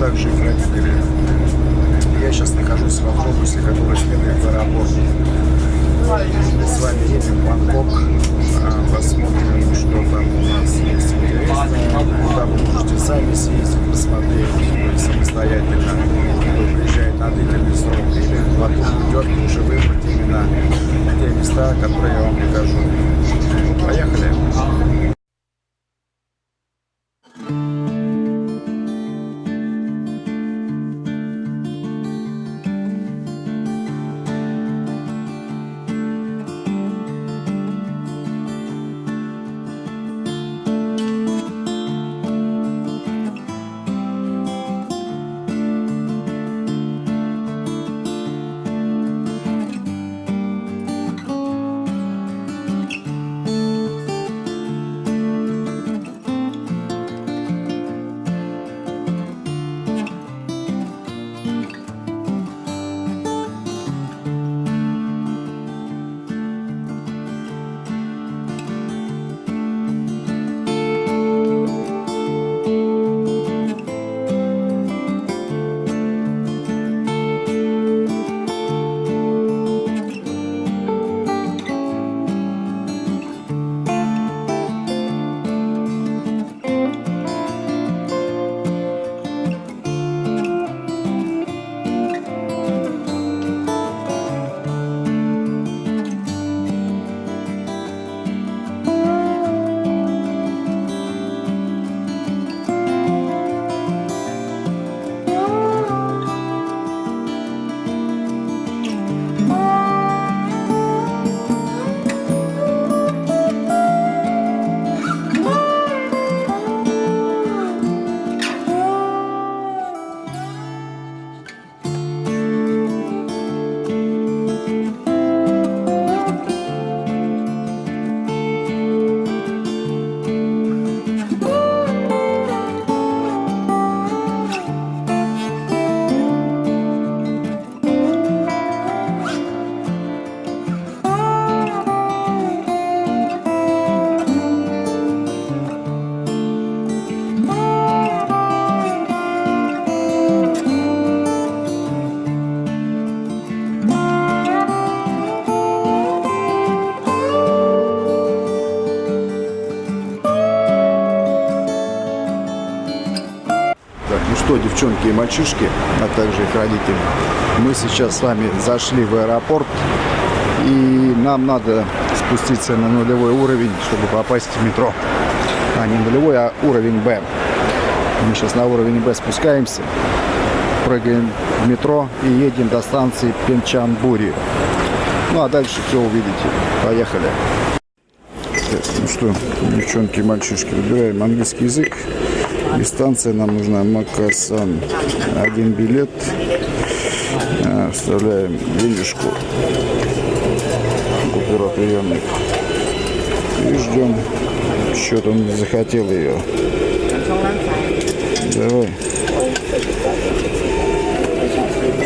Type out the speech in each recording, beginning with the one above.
также их родители. Я сейчас нахожусь в автобусе, который следует в аэропорт. Мы с вами едем в Бангкок. А, Посмотрим, что там у нас есть интересное. Куда вы можете сами съездить, посмотреть самостоятельно. Кто приезжает на длительный срок или в отпуск идет, лучше выбрать именно те места, которые я вам покажу. Так, ну что, девчонки и мальчишки, а также их родители, мы сейчас с вами зашли в аэропорт, и нам надо спуститься на нулевой уровень, чтобы попасть в метро. А не нулевой, а уровень Б. Мы сейчас на уровень Б спускаемся, прыгаем в метро и едем до станции Пенчанбури. Ну а дальше все увидите. Поехали. Ну что, девчонки и мальчишки, выбираем английский язык. И станция нам нужна Макасан. Один билет. А, Вставляем денежку. Купюроприемник. И ждем. Что-то он не захотел ее. Давай.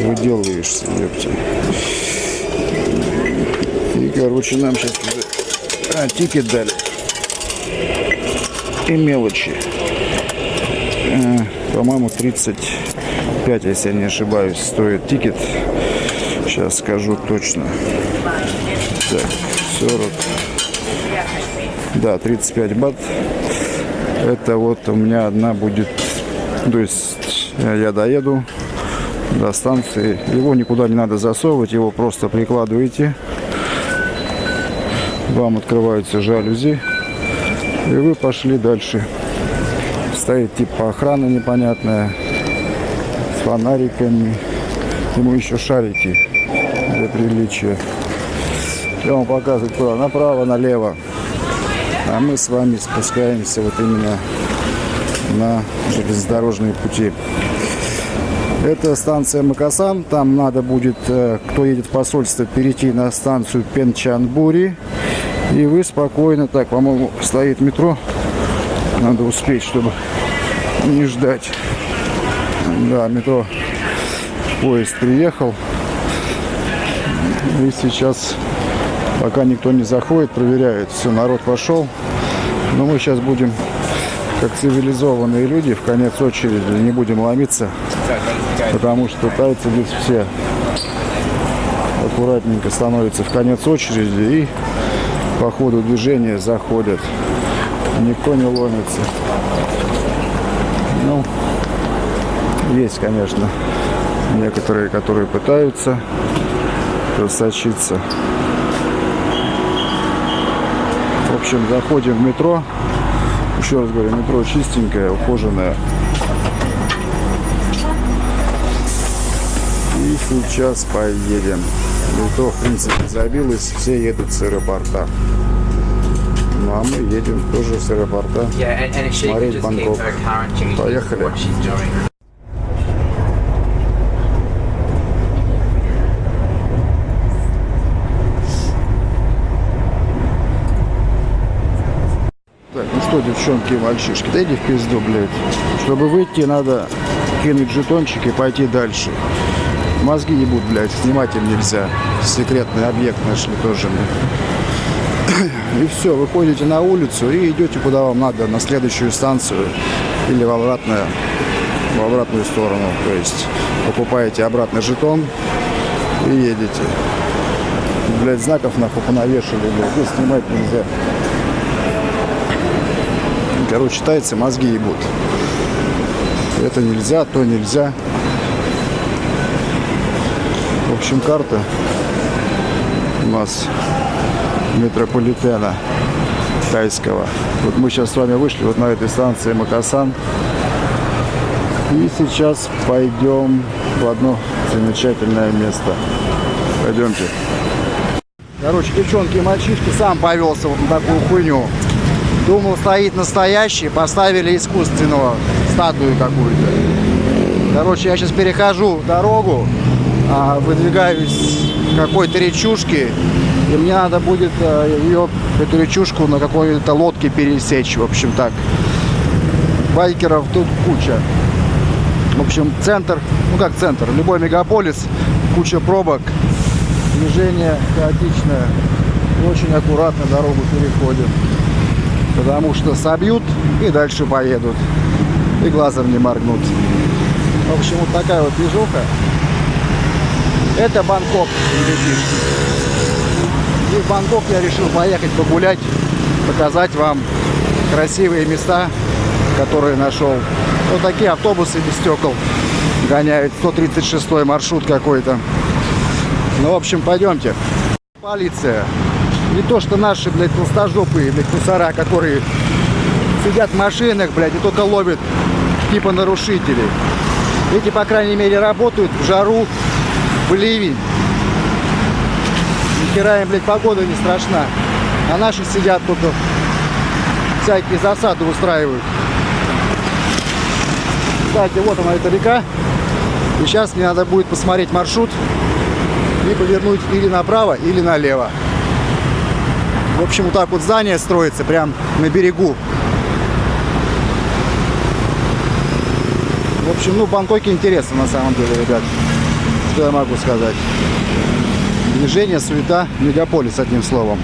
Выделываешься, ёпте. И, короче, нам сейчас а, ticket дали. И мелочи. По-моему, 35, если я не ошибаюсь, стоит ticket. Сейчас скажу точно. Так, 40. Да, 35 бат. Это вот у меня одна будет... То есть э, я доеду до станции. Его никуда не надо засовывать, его просто прикладываете. Вам открываются жалюзи. И вы пошли дальше. Стоит типа охрана непонятная. С фонариками. Ему еще шарики для приличия. Я вам показываю куда. Направо, налево. А мы с вами спускаемся вот именно на железнодорожные пути. Это станция Макасан. Там надо будет, э, кто едет в посольство, перейти на станцию Пенчанбури. И вы спокойно, так, по-моему, стоит метро. Надо успеть, чтобы не ждать. Да, метро, поезд приехал. И сейчас, пока никто не заходит, проверяют. Все, народ пошел. Но мы сейчас будем как цивилизованные люди в конец очереди не будем ломиться, потому что тайцы здесь все аккуратненько становятся в конец очереди и по ходу движения заходят. Никто не ломится. Ну, есть, конечно, некоторые, которые пытаются просочиться. В общем, заходим в метро. Еще раз говорю, метро чистенькое, ухоженное. И сейчас поедем. Метро, в принципе, забилось, все едут с аэропорта. Ну а мы едем тоже с аэропорта. Смотреть Бангкок. Поехали. Так, ну что, девчонки и мальчишки, да иди в пизду, блядь. Чтобы выйти, надо кинуть жетончик и пойти дальше. Мозги ебут, блядь, снимать им нельзя. Секретный объект нашли тоже. блядь. И все, выходите на улицу и идете куда вам надо, на следующую станцию или в, обратное, в обратную сторону. То есть покупаете обратный жетон и едете. Блядь, знаков нахуй понавешали, блядь, здесь снимать нельзя. Короче, тайцы мозги ебут. Это нельзя, то нельзя. В общем, карта у нас метрополитена тайского. Вот мы сейчас с вами вышли вот на этой станции Макасан. И сейчас пойдем в одно замечательное место. Пойдемте. Короче, девчонки и мальчишки, сам повелся вот на такую хуйню. Думал, стоит настоящий, поставили искусственного, статую какую-то. Короче, я сейчас перехожу дорогу, а, выдвигаюсь к какой-то речушке, и мне надо будет э, ее, эту речушку на какой-то лодке пересечь, в общем так. Байкеров тут куча. В общем, центр, ну как центр, любой мегаполис, куча пробок, движение хаотичное. Очень аккуратно дорогу переходим потому что собьют и дальше поедут. И глазом не моргнут. В общем, вот такая вот движуха. Это Бангкок, ребятишки. И в Бангкок я решил поехать погулять, показать вам красивые места, которые нашел. Вот такие автобусы без стекол гоняют. 136 маршрут какой-то. Ну, в общем, пойдемте. Полиция. Не то, что наши, блядь, толстожопые, блядь, мусора, которые сидят в машинах, блядь, и только ловят типа нарушителей. Эти, по крайней мере, работают в жару, в ливень. Хера им, блядь, погода не страшна. А наши сидят тут, всякие засады устраивают. Кстати, вот она, эта река. И сейчас мне надо будет посмотреть маршрут и повернуть или направо, или налево. В общем, вот так вот здание строится, прям на берегу. В общем, ну, Бангкоке интересно на самом деле, ребят. Что я могу сказать? Движение, суета, мегаполис, одним словом.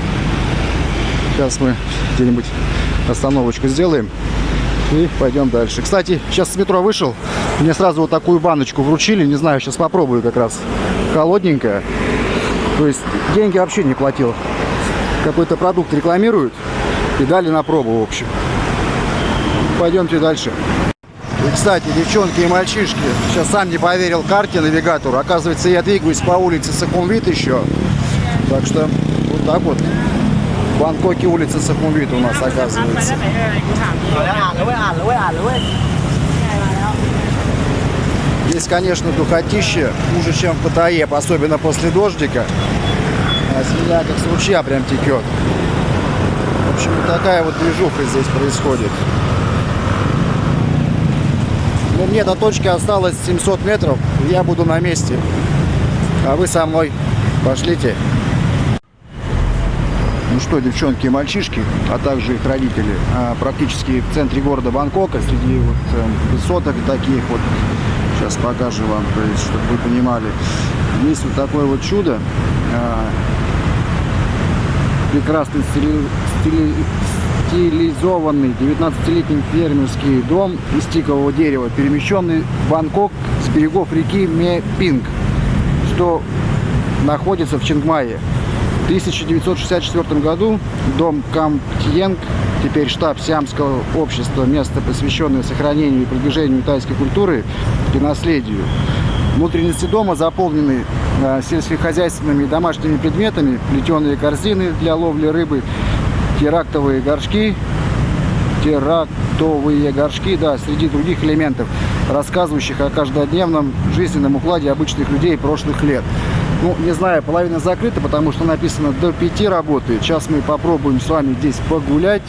Сейчас мы где-нибудь остановочку сделаем и пойдем дальше. Кстати, сейчас с метро вышел, мне сразу вот такую баночку вручили, не знаю, сейчас попробую как раз. Холодненькая. То есть деньги вообще не платил. Какой-то продукт рекламируют и дали на пробу, в общем. Пойдемте дальше кстати, девчонки и мальчишки. Сейчас сам не поверил карте навигатору. Оказывается, я двигаюсь по улице Сахумвит еще. Так что вот так вот. В Бангкоке улица Сахумвит у нас оказывается. Здесь, конечно, духотище хуже, чем в Паттайе, особенно после дождика. А свинья как с ручья прям текет. В общем, такая вот движуха здесь происходит. Ну, мне до точки осталось 700 метров, я буду на месте. А вы со мной пошлите. Ну что, девчонки и мальчишки, а также их родители, а, практически в центре города Бангкока, среди вот эм, высоток таких вот, сейчас покажу вам, то есть, чтобы вы понимали, есть вот такое вот чудо, а, прекрасный стили- стили- стилизованный 19-летний фермерский дом из тикового дерева, перемещенный в Бангкок с берегов реки Мепинг, что находится в Чингмае. В 1964 году дом Камтьенг, теперь штаб Сиамского общества, место, посвященное сохранению и продвижению тайской культуры и наследию. Внутренности дома заполнены э, сельскохозяйственными и домашними предметами, плетеные корзины для ловли рыбы, терактовые горшки, терактовые горшки, да, среди других элементов, рассказывающих о каждодневном жизненном укладе обычных людей прошлых лет. Ну, не знаю, половина закрыта, потому что написано до 5 работает. Сейчас мы попробуем с вами здесь погулять.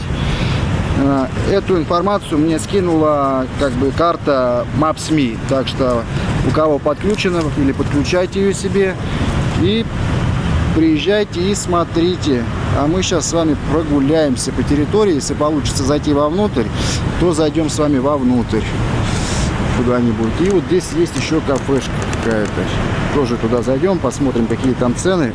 Э, Эту информацию мне скинула как бы карта Maps.me, так что у кого подключено или подключайте ее себе и приезжайте и смотрите. А мы сейчас с вами прогуляемся по территории. Если получится зайти вовнутрь, то зайдем с вами вовнутрь куда-нибудь. И вот здесь есть еще кафешка какая-то. Тоже туда зайдем, посмотрим, какие там цены.